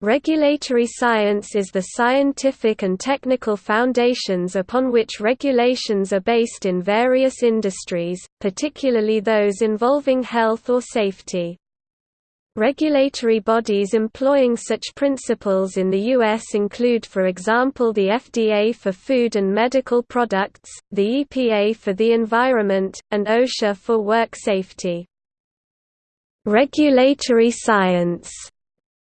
Regulatory science is the scientific and technical foundations upon which regulations are based in various industries, particularly those involving health or safety. Regulatory bodies employing such principles in the U.S. include for example the FDA for food and medical products, the EPA for the environment, and OSHA for work safety. Regulatory science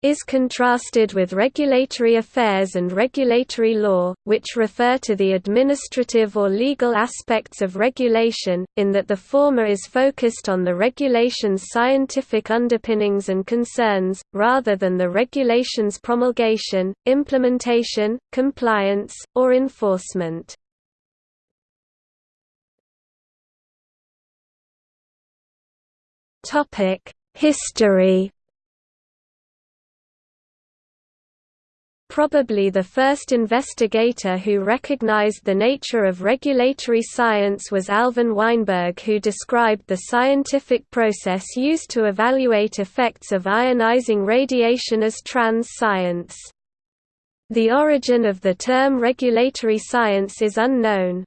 is contrasted with regulatory affairs and regulatory law, which refer to the administrative or legal aspects of regulation, in that the former is focused on the regulation's scientific underpinnings and concerns, rather than the regulation's promulgation, implementation, compliance, or enforcement. History Probably the first investigator who recognized the nature of regulatory science was Alvin Weinberg who described the scientific process used to evaluate effects of ionizing radiation as trans science. The origin of the term regulatory science is unknown.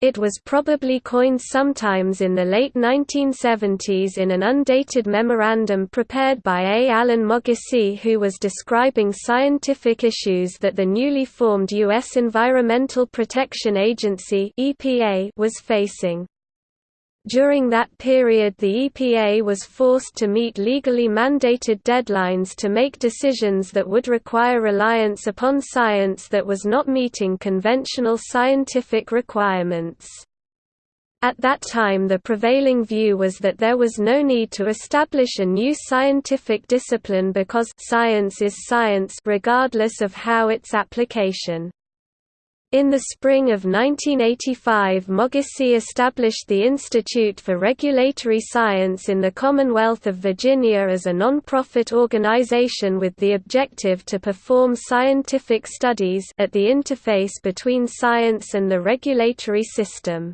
It was probably coined sometimes in the late 1970s in an undated memorandum prepared by A. Alan Moghissi who was describing scientific issues that the newly formed U.S. Environmental Protection Agency was facing. During that period the EPA was forced to meet legally mandated deadlines to make decisions that would require reliance upon science that was not meeting conventional scientific requirements. At that time the prevailing view was that there was no need to establish a new scientific discipline because science is science regardless of how its application. In the spring of 1985 Moghissi established the Institute for Regulatory Science in the Commonwealth of Virginia as a non-profit organization with the objective to perform scientific studies at the interface between science and the regulatory system.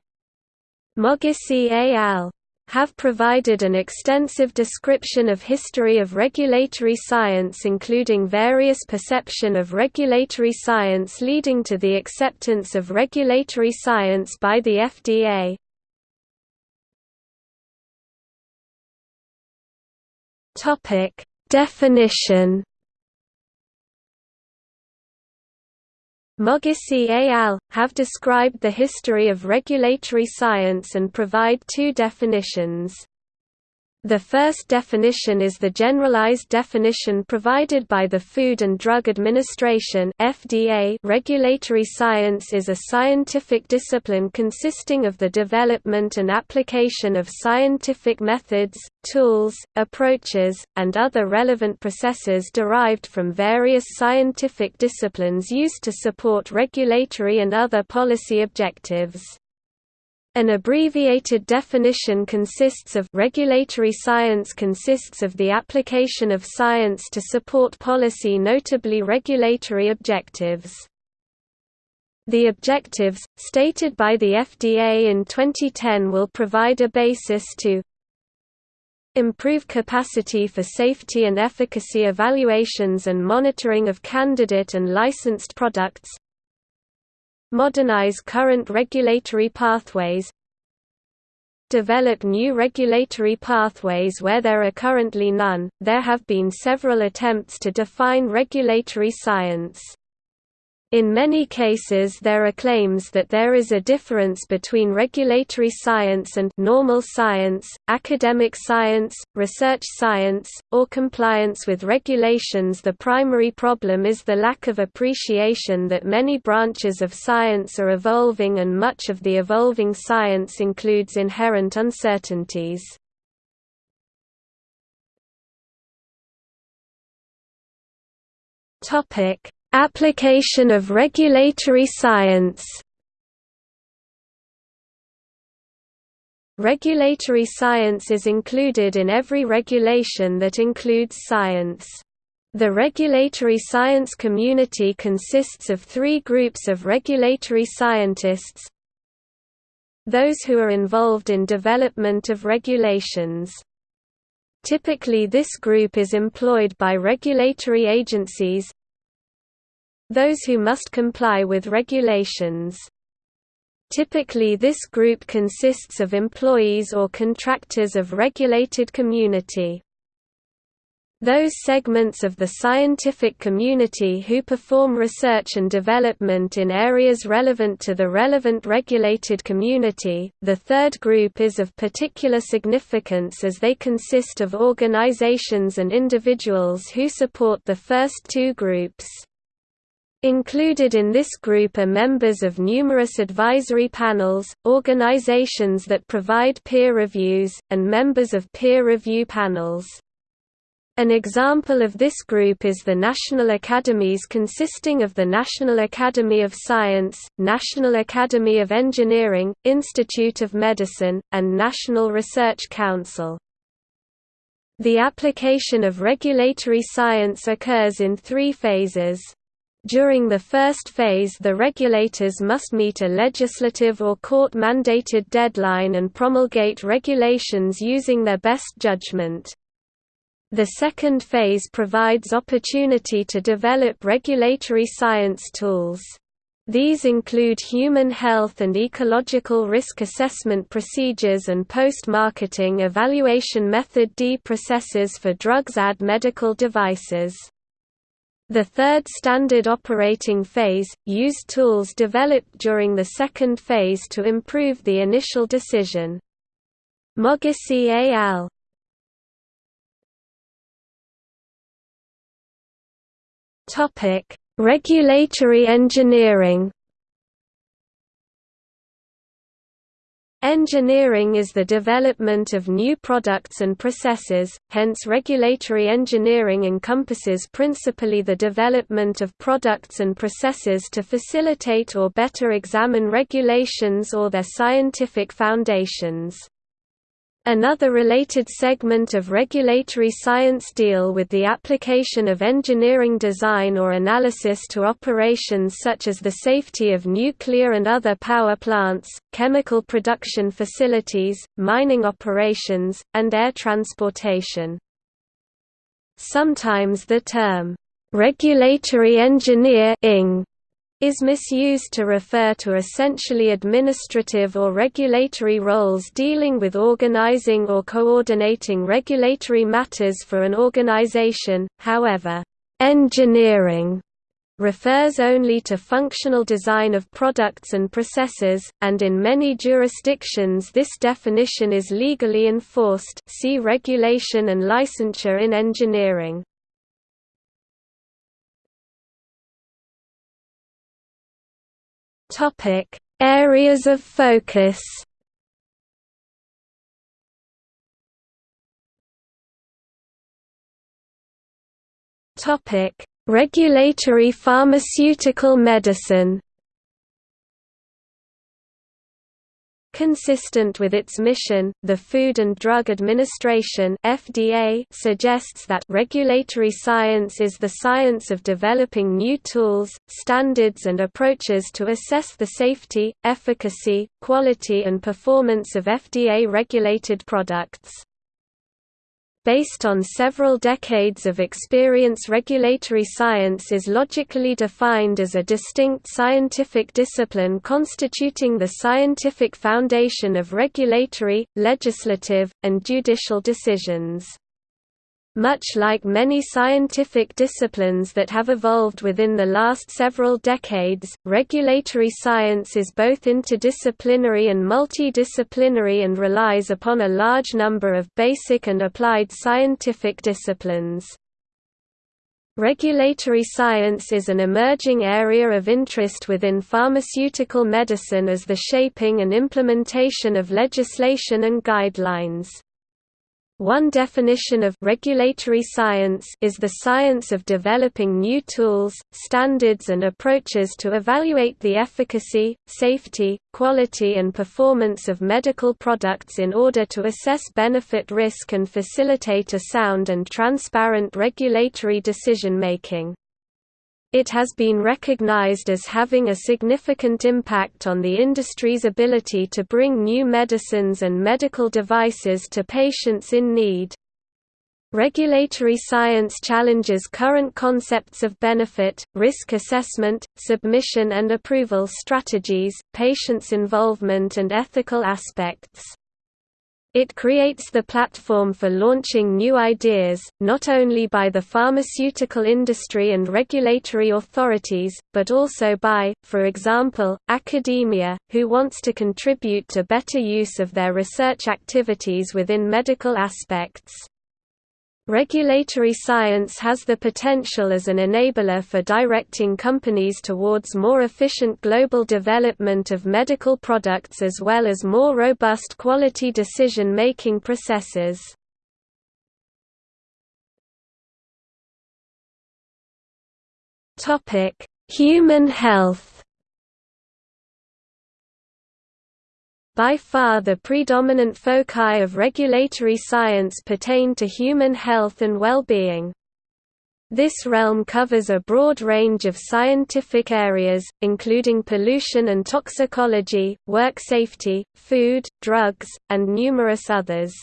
Moghissi al have provided an extensive description of history of regulatory science including various perception of regulatory science leading to the acceptance of regulatory science by the FDA. Definition Moghissi et al. have described the history of regulatory science and provide two definitions. The first definition is the generalized definition provided by the Food and Drug Administration (FDA). Regulatory science is a scientific discipline consisting of the development and application of scientific methods, tools, approaches, and other relevant processes derived from various scientific disciplines used to support regulatory and other policy objectives. An abbreviated definition consists of regulatory science consists of the application of science to support policy notably regulatory objectives. The objectives, stated by the FDA in 2010 will provide a basis to improve capacity for safety and efficacy evaluations and monitoring of candidate and licensed products Modernize current regulatory pathways Develop new regulatory pathways where there are currently none. There have been several attempts to define regulatory science. In many cases there are claims that there is a difference between regulatory science and normal science, academic science, research science, or compliance with regulations The primary problem is the lack of appreciation that many branches of science are evolving and much of the evolving science includes inherent uncertainties. Topic Application of regulatory science. Regulatory science is included in every regulation that includes science. The regulatory science community consists of three groups of regulatory scientists. Those who are involved in development of regulations. Typically this group is employed by regulatory agencies, those who must comply with regulations. Typically this group consists of employees or contractors of regulated community. Those segments of the scientific community who perform research and development in areas relevant to the relevant regulated community. The third group is of particular significance as they consist of organizations and individuals who support the first two groups. Included in this group are members of numerous advisory panels, organizations that provide peer reviews, and members of peer review panels. An example of this group is the national academies consisting of the National Academy of Science, National Academy of Engineering, Institute of Medicine, and National Research Council. The application of regulatory science occurs in three phases. During the first phase the regulators must meet a legislative or court-mandated deadline and promulgate regulations using their best judgment. The second phase provides opportunity to develop regulatory science tools. These include human health and ecological risk assessment procedures and post-marketing evaluation method D processes for drugs and medical devices. The third standard operating phase, use tools developed during the second phase to improve the initial decision. Moghissi al. Regulatory engineering Engineering is the development of new products and processes, hence regulatory engineering encompasses principally the development of products and processes to facilitate or better examine regulations or their scientific foundations. Another related segment of regulatory science deal with the application of engineering design or analysis to operations such as the safety of nuclear and other power plants, chemical production facilities, mining operations, and air transportation. Sometimes the term, "'regulatory engineer is misused to refer to essentially administrative or regulatory roles dealing with organizing or coordinating regulatory matters for an organization, however, engineering refers only to functional design of products and processes, and in many jurisdictions this definition is legally enforced see regulation and licensure in engineering. Topic: Areas of focus. Topic: Regulatory pharmaceutical medicine. Consistent with its mission, the Food and Drug Administration (FDA) suggests that regulatory science is the science of developing new tools, standards and approaches to assess the safety, efficacy, quality and performance of FDA-regulated products. Based on several decades of experience regulatory science is logically defined as a distinct scientific discipline constituting the scientific foundation of regulatory, legislative, and judicial decisions. Much like many scientific disciplines that have evolved within the last several decades, regulatory science is both interdisciplinary and multidisciplinary and relies upon a large number of basic and applied scientific disciplines. Regulatory science is an emerging area of interest within pharmaceutical medicine as the shaping and implementation of legislation and guidelines. One definition of regulatory science is the science of developing new tools, standards and approaches to evaluate the efficacy, safety, quality and performance of medical products in order to assess benefit risk and facilitate a sound and transparent regulatory decision-making. It has been recognized as having a significant impact on the industry's ability to bring new medicines and medical devices to patients in need. Regulatory science challenges current concepts of benefit, risk assessment, submission and approval strategies, patients' involvement and ethical aspects. It creates the platform for launching new ideas, not only by the pharmaceutical industry and regulatory authorities, but also by, for example, academia, who wants to contribute to better use of their research activities within medical aspects. Regulatory science has the potential as an enabler for directing companies towards more efficient global development of medical products as well as more robust quality decision-making processes. Human health By far the predominant foci of regulatory science pertain to human health and well-being. This realm covers a broad range of scientific areas, including pollution and toxicology, work safety, food, drugs, and numerous others.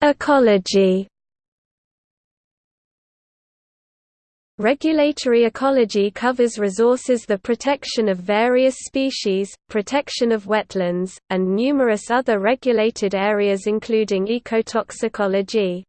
Ecology Regulatory ecology covers resources the protection of various species, protection of wetlands, and numerous other regulated areas including ecotoxicology.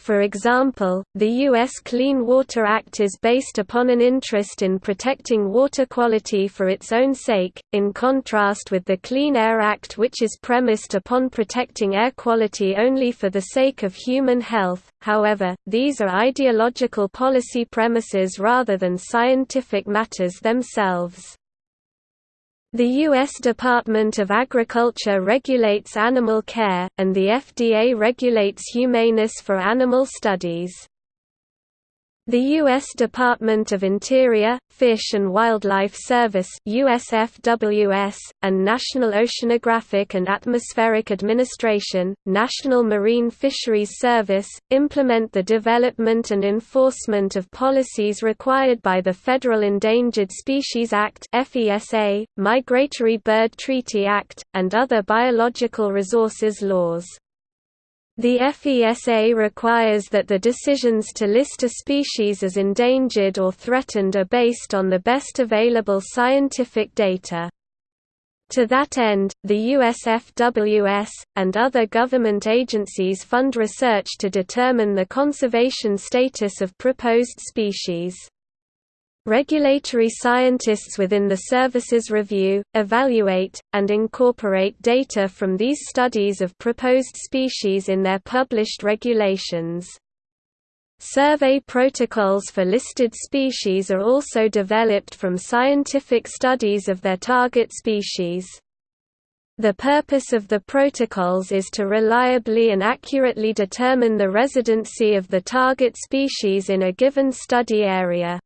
For example, the U.S. Clean Water Act is based upon an interest in protecting water quality for its own sake, in contrast with the Clean Air Act which is premised upon protecting air quality only for the sake of human health. However, these are ideological policy premises rather than scientific matters themselves. The U.S. Department of Agriculture regulates animal care, and the FDA regulates humaneness for animal studies. The U.S. Department of Interior, Fish and Wildlife Service USFWS, and National Oceanographic and Atmospheric Administration, National Marine Fisheries Service, implement the development and enforcement of policies required by the Federal Endangered Species Act Migratory Bird Treaty Act, and other biological resources laws. The FESA requires that the decisions to list a species as endangered or threatened are based on the best available scientific data. To that end, the USFWS, and other government agencies fund research to determine the conservation status of proposed species. Regulatory scientists within the services review, evaluate, and incorporate data from these studies of proposed species in their published regulations. Survey protocols for listed species are also developed from scientific studies of their target species. The purpose of the protocols is to reliably and accurately determine the residency of the target species in a given study area.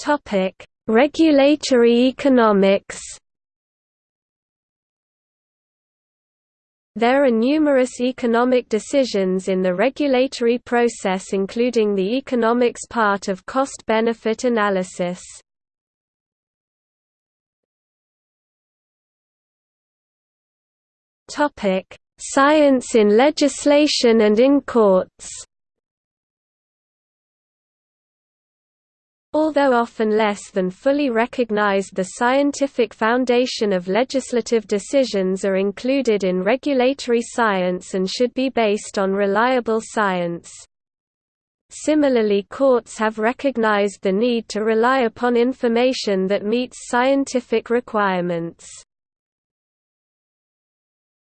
Topic: Regulatory economics. There are numerous economic decisions in the regulatory process including the economics part of cost-benefit analysis. Science in legislation and in courts Although often less than fully recognized the scientific foundation of legislative decisions are included in regulatory science and should be based on reliable science. Similarly courts have recognized the need to rely upon information that meets scientific requirements.